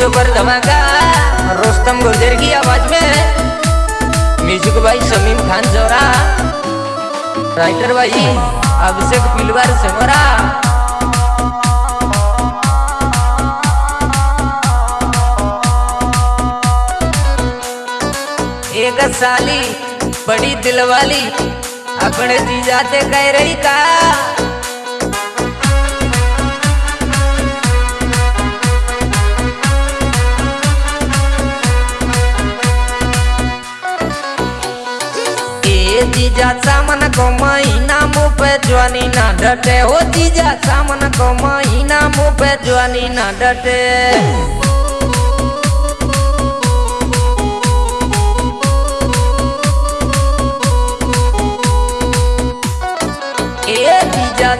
Super धमाका। रोस्तम गुर्जर की आवाज़ में। म्यूज़िक भाई, समीम खान जोरा। राइटर भाई, अभिषेक पिलवार सेमरा। एक साली, बड़ी दिलवाली। अपने जीजा से कह रही का। पे जवानी ना डटे हो जीजा सामन को महीना मुँह पे जवानी ना डटे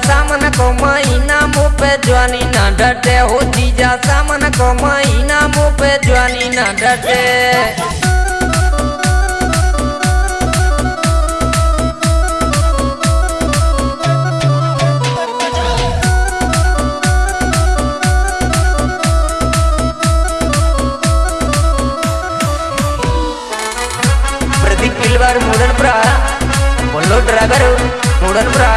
सामन को महीना मुँह पे जवानी ना डटे हो जीजा सामन को महीना मुँह पे जवानी ना डटे प्रदीप पिलवार मुडनपुरा बोलो ड्राइवर मुडनपुरा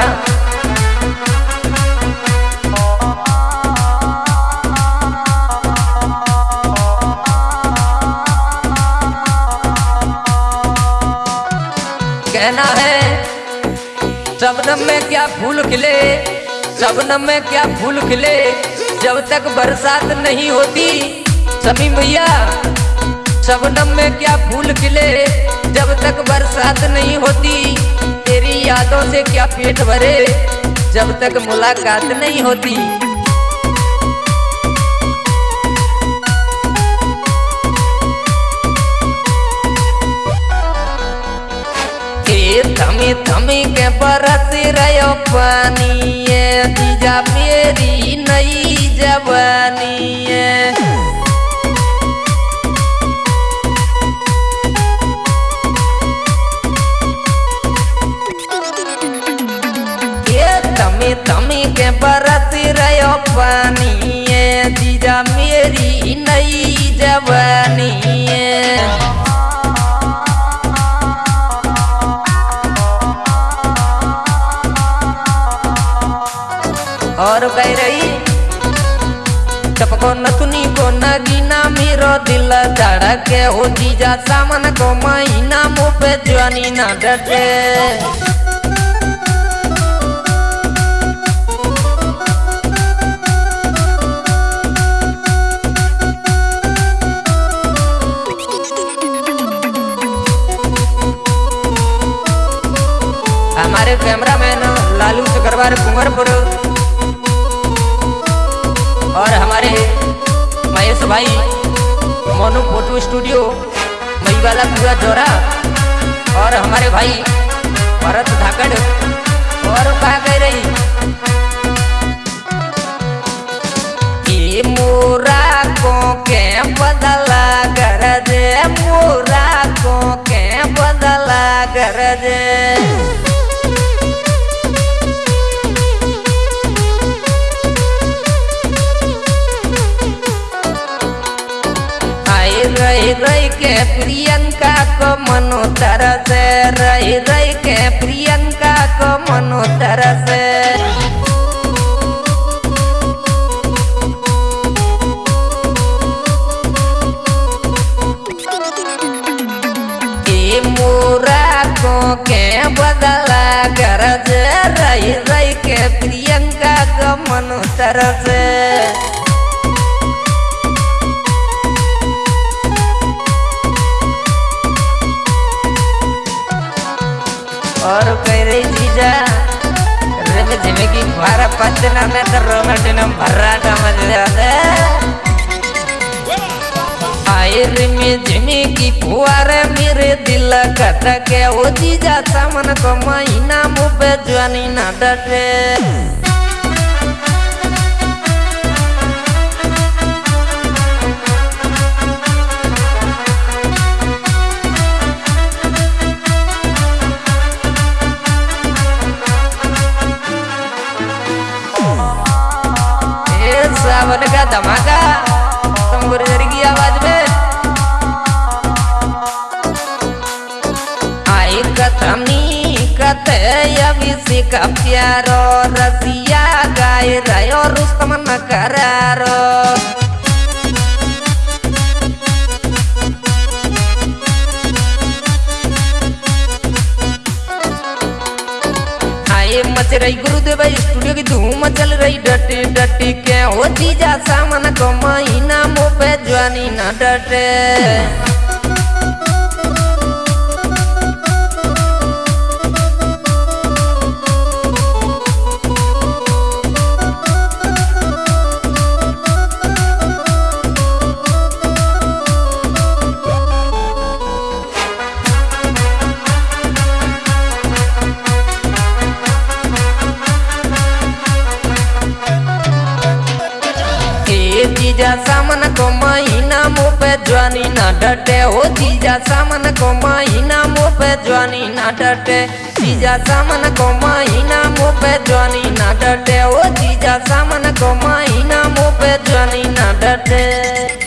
कहना है शबनम में क्या फूल खिले शबनम में क्या फूल खिले, जब तक बरसात नहीं होती। समी भैया शबनम में क्या फूल खिले जब तक बरसात नहीं होती, तेरी यादों से क्या पेट भरे? जब तक मुलाकात नहीं होती। थमी थमी के बरस रहो पानी जीजा मेरी नई जवानी मेरी नई जवानी और कह रही टपको नथुनी को नगीना मेरो दिल धड़के हो जीजा सामन को महीना मुँह पे जवानी ना डटे। कैमरामैन लालू सकरवार कुंवरपुर। और हमारे महेश भाई, मोनू फ़ोटो स्टूडियो मईवाला पूरा जोरा और हमारे भाई, भरत धाकड़ और कहा कह रही? ये मनो तरस। मोरा को के बदला गरज रही रही के प्रियंका का मनो तरस। வந்து ஜிமிக்கி வர பத்து நல்ல ரோமட்டினம் பராட்டம் வந்து ಆಯಿರಿಮಿ ಜಮಿಕಿ ಪುವಾರ ಮೀರೆ ದಿಲ್ಲ ಕಟ್ಟಕ್ಕೆ ಓದಿ ಜಾತ ಮನಕೊಮ್ಮ ಇನ್ನ ಮುಬ್ಬೆ ಜ್ವಾನಿ ನಟಟೆ होने का धमाका। की आवाज़ में। आई कतमी अभी का प्यारो रसिया गाय रो रुस्तम न करारो। आए रही गुरुदेव स्टूडियो की धूम चल रही। डटी डटी के हो जीजा सामान कमाई, ना मुँह पे जवानी ना डटे। जीजा सामन को महीना मुँह पे जवानी ना डटे। हो जीजा सामन को महीना मुँह पे ना डटे। जीजा सामन को महीना मुँह पे ना डटे। हो जीजा सामन को महीना मुँह पे जवानी ना डटे।